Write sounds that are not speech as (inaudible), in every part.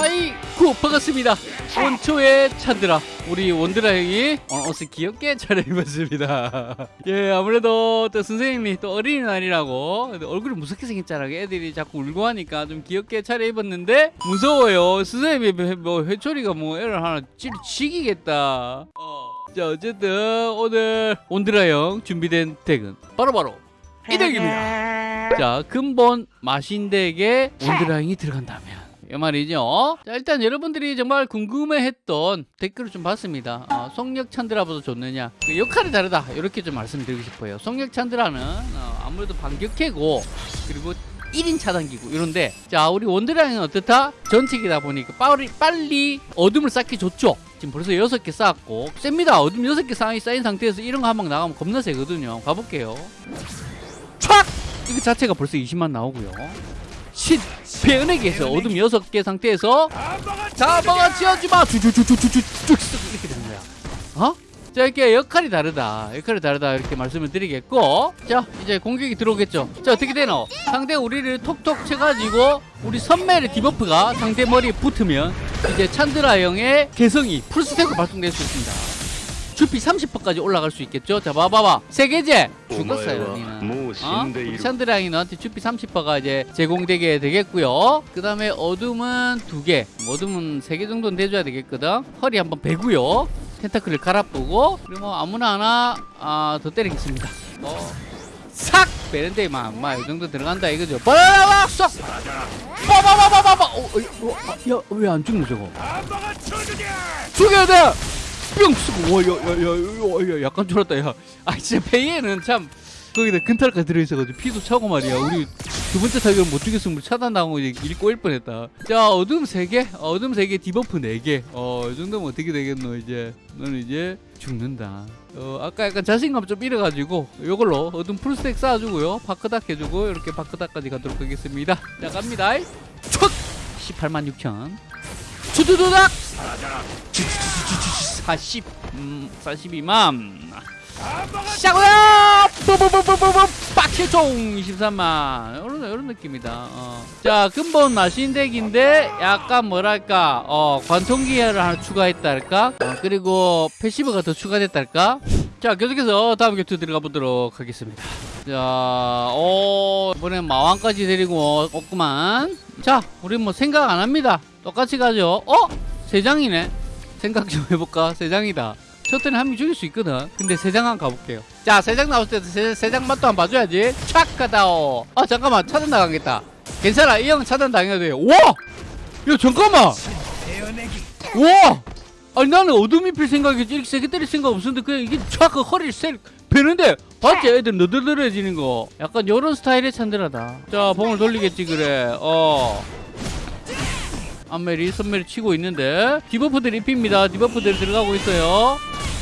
아이쿠 반갑습니다. 원초의 찬드라 우리 원드라 형이 오늘 옷을 귀엽게 차려입었습니다. (laughs) 예 아무래도 또 선생님이 또 어린이날이라고 얼굴이 무섭게 생겼잖아 애들이 자꾸 울고 하니까 좀 귀엽게 차려입었는데 무서워요. 선생님이 뭐 회초리가 뭐 애를 하나 찌르 치기겠다. 어. 자 어쨌든 오늘 원드라 형 준비된 덱은 바로바로 이 덱입니다. 자 근본 마신덱에 원드라 형이 들어간다면 이 말이죠. 자, 일단 여러분들이 정말 궁금해했던 댓글을 좀 봤습니다. 어, 속력 찬드라보다 좋느냐? 그 역할이 다르다. 이렇게 좀 말씀드리고 싶어요. 속력 찬드라는 어, 아무래도 반격캐고 그리고 1인 차단기고 이런데 자 우리 원드라는 어떻다? 전책이다 보니까 빨리, 빨리 어둠을 쌓기 좋죠. 지금 벌써 6개 쌓았고 셉니다. 어둠 6개 쌓인, 쌓인 상태에서 이런 거 한 방 나가면 겁나 세거든요. 가볼게요. 촥! 이거 자체가 벌써 20만 나오고요. 신 배은에게서 어둠 6개 상태에서 자방아 지어주마. 쭉쭉쭉쭉쭉쭉 이렇게 되는 거야. 어? 자 이렇게 역할이 다르다. 역할이 다르다 이렇게 말씀을 드리겠고. 자 이제 공격이 들어오겠죠. 자 어떻게 되노? 상대 우리를 톡톡 쳐가지고 우리 선멜의 디버프가 상대 머리에 붙으면 이제 찬드라 형의 개성이 풀스택으로 발동될 수 있습니다 주피 30%까지 올라갈 수 있겠죠? 자 봐봐봐 세 개제 죽었어요 니는. 어? 우리 찬드라이 너한테 주피 30%가 이제 제공되게 되겠고요. 그 다음에 어둠은 두 개. 어둠은 세 개 정도는 돼줘야 되겠거든? 허리 한번 베고요. 텐타클을 갈아보고. 그리고 뭐 아무나 하나 아, 더 때리겠습니다. 어. 싹 베는데 막이 정도 들어간다 이거죠. 빠라락 쏙 빠바바바바바 어, 어, 어, 야 왜 안 죽노 저거? 죽여야 돼 뿅 쓰고 와야야 야 약간 졸았다 야. 아 진짜 페이에는 참 거기다 근탈까지 들어있어가지고 피도 차고 말이야. 우리 두 번째 타격을 못 죽였으면 차단당하고 이제 일 꼬일 뻔했다. 자 어둠 3개? 어둠 3개 debuff 4개. 어 이 정도면 어떻게 되겠노 이제? 너는 이제 죽는다. 어 아까 약간 자신감 좀 잃어가지고 요걸로 어둠 full stack 쌓아주고요. 바크닥 해주고 이렇게 바크닥까지 가도록 하겠습니다. 자 갑니다. 촥 18만 6천 추두두닥. 40 음, 42만 샤고야! 뽀뽀뽀뽀뽀뽀 빡칠총 23만. 이런, 이런 느낌이다. 어. 자 근본 마신 덱인데 약간 뭐랄까 어, 관통기를 하나 추가했달까? 어, 그리고 패시브가 더 추가됐달까? 자 계속해서 다음 격투 들어가 보도록 하겠습니다. 자 오, 이번엔 마왕까지 데리고 없구만. 자 우리 뭐 생각 안 합니다 똑같이 가죠 어? 세 장이네 생각 좀 해볼까? 세 장이다. 셔틀은 한명 죽일 수 있거든. 근데 세장 한번 가볼게요. 자, 세장 나왔을 때세장 맛도 한번 봐줘야지. 촥 가다오. 아, 잠깐만. 차단 당하겠다. 괜찮아. 이 형 차단 당해도 돼. 와! 야, 잠깐만! 와! 아니, 나는 어둠이 필 생각이지. 이렇게 세게 때릴 생각 없었는데, 그냥 이게 촥그 허리를 세, 베는데, 봤지? 애들 너덜너덜해지는 거. 약간 요런 스타일의 찬드라다. 자, 봉을 돌리겠지, 그래. 어. 암멜이 선멜이 치고 있는데 debuff들 입힙니다. debuff들 들어가고 있어요.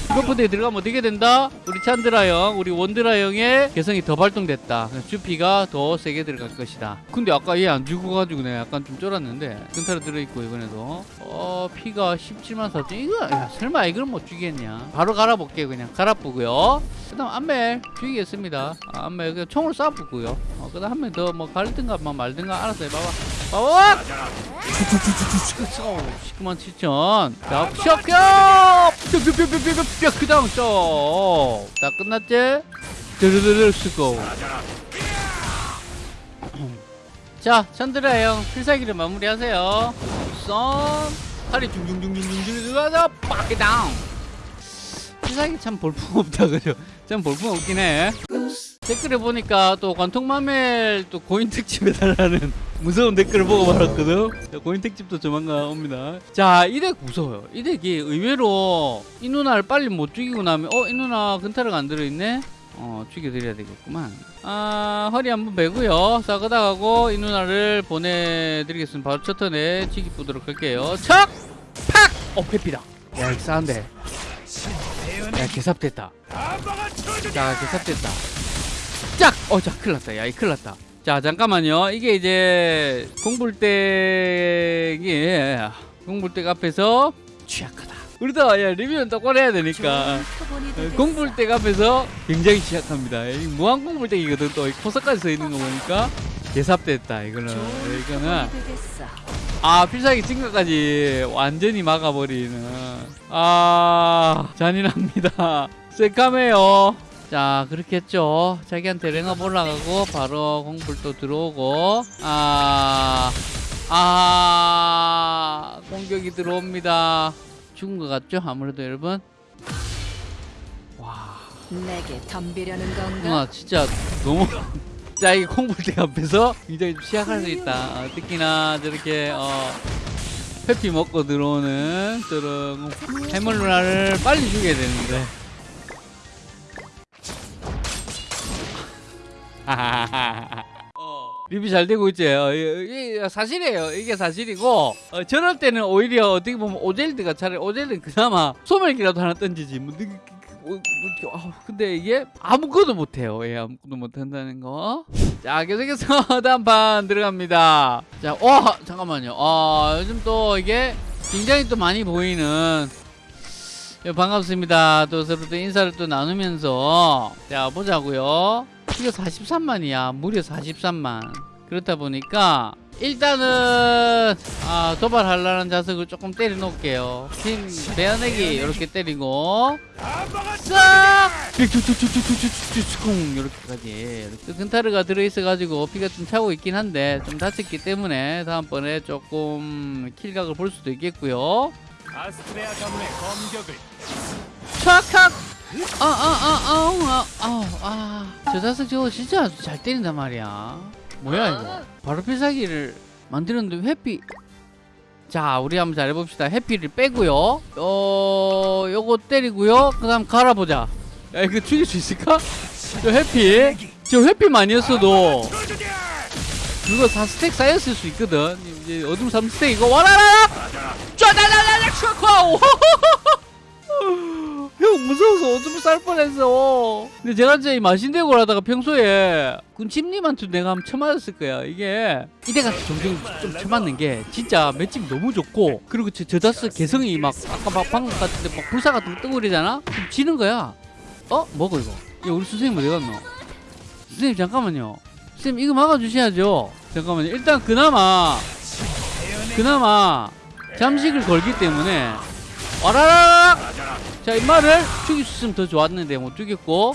debuff들이 들어가면 어떻게 된다? 우리 찬드라 형, 우리 원드라 형의 개성이 더 발동됐다. 주피가 더 세게 들어갈 것이다. 근데 아까 얘 안 죽어가지고 내가 약간 좀 쫄았는데 근타로 들어있고 이번에도. 어 피가 17만 4천. 이거 야, 설마 이걸 못 죽이겠냐? 바로 갈아볼게 그냥. 갈아보고요. 그 다음 안멜 죽이겠습니다. 아, 안멜 그냥 총을 쏴보고요. 어, 그 다음 한 명 더 뭐 갈든가 뭐 말든가 알았어 해봐봐 봐봐 19만 7천. 자 셔켜 뿅뿅뿅뿅뿅뿅 그 다음 쏙다 끝났지? 드르르르 쓰고. 자 찬드라 형 필살기를 마무리하세요. 썸 팔이 중중중중중 들어가서 빠게 다운 필살기 참 볼품 없다 그죠? 참 볼품 없긴 해 댓글에 보니까 또 관통마멜 또 고인 특집에 달라는 (laughs) 무서운 댓글을 보고 말았거든. 고인 특집도 조만간 옵니다. 자이 덱 무서워요. 이 덱이 의외로 이 누나를 빨리 못 죽이고 나면 어 이 누나 근타르가 안 들어있네? 어 죽여드려야 되겠구만. 아 허리 한번 베고요. 싸그다가고 이 누나를 보내드리겠습니다. 바로 첫 턴에 치기 보도록 할게요. 척! 팍! 어 회피다. 야 이거 싸한데. 야 개삽됐다. 자 개삽됐다 짝! 어, 자, 큰일 났다. 야, 이 큰일 났다. 자, 잠깐만요. 이게 이제 공불대기, 공불대 앞에서 취약하다. 우리도 야, 리뷰는 똑바로 해야 되니까. 공불대 앞에서 굉장히 취약합니다. 무한 공불대기거든. 또 포석까지 써 있는 거 보니까 개삽됐다. 이거는. 이거는. 아 필살기 증가까지 완전히 막아버리는 아 잔인합니다 (laughs) 새까매요 자 그렇게 했죠. 자기한테 랭업 올라가고 바로 공불도 들어오고 아 아, 공격이 들어옵니다. 죽은 것 같죠? 아무래도 여러분? 와. 내게 덤비려는 건가? 누나 진짜 너무 (laughs) 자 이게 콩불대 앞에서 굉장히 좀 시약할 수 있다. 어, 특히나 저렇게 어 회피 먹고 들어오는 저런 해물 누나를 빨리 죽여야 되는데 (laughs) 어, 리뷰 잘 되고 있지? 어, 이- 이게 사실이에요. 이게 사실이고 어, 저럴 때는 오히려 어떻게 보면 오젤드가 차라리 오젤드 그나마 소멸기라도 하나 던지지. 뭐, 느- 그- 그- 뭐, 이렇게, 아우, 근데 이게 아무것도 못해요. 예 아무것도 못한다는 거자 계속해서 (laughs) 다음 판 들어갑니다. 자 어, 잠깐만요. 아 요즘 또 이게 굉장히 또 많이 보이는 예, 반갑습니다. 또 서로 또 인사를 또 나누면서. 자 보자고요. 이거 43만이야. 무려 43만. 그렇다 보니까 일단은 아, 도발하려는 자석을 조금 때려 놓을게요. 팀 베어내기 이렇게 때리고 싹 이렇게까지 이렇게 근타르가 들어있어 가지고 피가 좀 차고 있긴 한데 좀 다쳤기 때문에 다음번에 조금 킬각을 볼 수도 있겠고요. 아스트레아 가문의 검격을 촥촥 아 아 아 아 아 아 저 자석 저거 진짜 잘 때린단 말이야 뭐야 이거 바로 필살기를 만들었는데 회피 자 우리 한번 잘 해봅시다 해피를 빼고요 어 요거 때리고요 그 다음 갈아보자 야 이거 죽일 수 있을까? 저 해피 저 회피만 아니었어도 그거 4스택 쌓였을 수 있거든 이제 어둠 3스택 이거 와라라 쫙라라라 촥 형 무서워서 오줌 쌀 뻔했어. 근데 제가 이제 이 마신대고를 하다가 평소에 군침님한테 내가 한번 쳐맞았을 거야. 이게 이때가 종종 좀 쳐맞는 게 진짜 맷집이 너무 좋고 그리고 저, 저 자스 개성이 막 아까 막 방금 같은데 막 불사 같은 거 뜨고 그러잖아? 그럼 지는 거야. 어? 뭐고 이거? 야 우리 선생님 어디 갔노? 선생님 잠깐만요. 선생님 이거 막아주셔야죠. 잠깐만요. 일단 그나마 그나마 잠식을 걸기 때문에 와라라락 자 임마를 죽일 수 있으면 더 좋았는데 못 죽였고.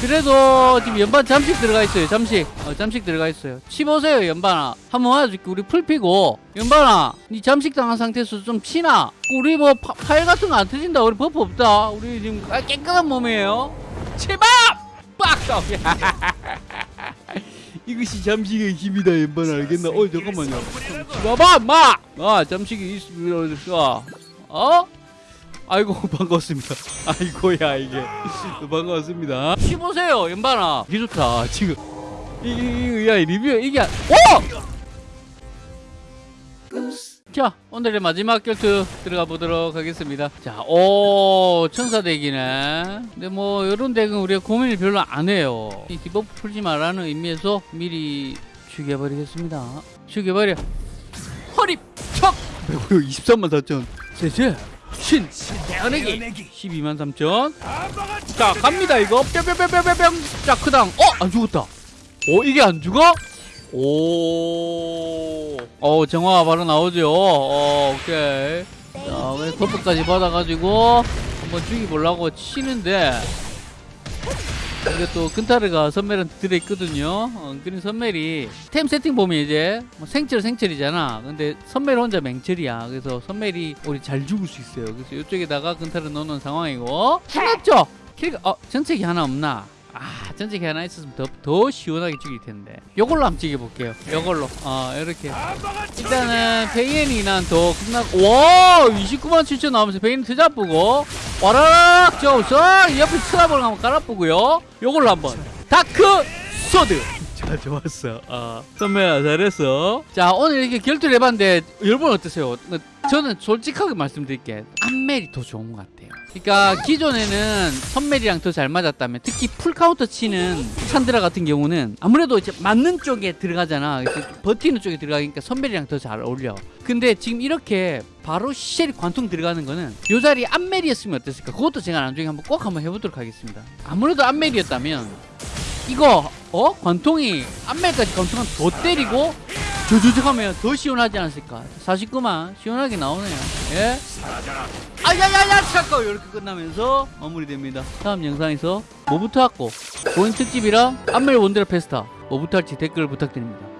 그래도 지금 연반 잠식 들어가 있어요 잠식. 어, 잠식 들어가 있어요. 치보세요 연반아. 한번 맞아줄게 우리 full 피고. 연반아 니 잠식 당한 상태에서 좀 치나? 우리 뭐팔 같은 거 안 터진다. 우리 버프 없다. 우리 지금 아, 깨끗한 몸이에요. 치밥 빡 (laughs) 이것이 잠식의 힘이다 연반아. 알겠나? 어 잠깐만요. 봐봐 마! 아 잠식이 있어 어? 아이고 (laughs) 반갑습니다. 아이고야 이게. (laughs) 반갑습니다. 쉬보세요 연반아 이게 좋다 지금. 이야 리뷰 이게 안- 오! 자 오늘의 마지막 결투 들어가 보도록 하겠습니다. 자오 천사 덱이네. 근데 뭐 이런 덱은 우리가 고민을 별로 안 해요. 이 debuff 풀지 말라는 의미에서 미리 죽여버리겠습니다. 죽여버려 1 23만 4천. 세세. 신 대어내기 12만 3천. 자 갑니다 이거. 뿅뿅뿅뿅뿅 자 그 크당 어안 죽었다. 어 이게 안 죽어? 오어 정화 바로 나오죠. 어 오케이. 자 거프까지 받아가지고 한번 죽이보려고 치는데. 이게 또 근타르가 선멜한테 들어있거든요. 어, 그린 선멜이 템 세팅 보면 이제 뭐 생철 생철이잖아. 근데 선멜 혼자 맹철이야. 그래서 선멜이 우리 잘 죽을 수 있어요. 그래서 이쪽에다가 근타르 넣어놓은 상황이고 끝났죠? 킬가 어 전책이 하나 없나? 아 전책이 하나 있었으면 더, 더 시원하게 죽일 텐데 요걸로 한번 찍어볼게요 요걸로 어 이렇게 일단은 페이엔이 난 더 끝나고 와 29만 7천 나오면서 페이엔 트잡고 와라락 저서 옆에 트라블 한번 깔아보고요. 요걸로 한번. 다크 소드. 자 좋았어. 어 선배야 잘했어 자 오늘 이렇게 결투를 해봤는데 여러분 어떠세요 저는 솔직하게 말씀드릴게 암멜이 더 좋은 것 같아요. 그러니까 기존에는 선멜이랑 더 잘 맞았다면 특히 풀카운터 치는 찬드라 같은 경우는 아무래도 이제 맞는 쪽에 들어가잖아. 버티는 쪽에 들어가니까 선멜이랑 더 잘 어울려. 근데 지금 이렇게 바로 쉘이 관통 들어가는 거는 요 자리 암멜이었으면 어땠을까? 그것도 제가 나중에 한번 꼭 한번 해보도록 하겠습니다. 아무래도 암멜이었다면 이거 어? 관통이 암멜까지 관통하면 더 때리고 조조적하면 더 시원하지 않았을까? 49만 시원하게 나오네요. 예. 아야야야 잠깐 이렇게 끝나면서 마무리됩니다. 다음 영상에서 뭐부터 할고? 고인 특집이랑 안멜 원드라 페스타. 뭐부터 할지 댓글 부탁드립니다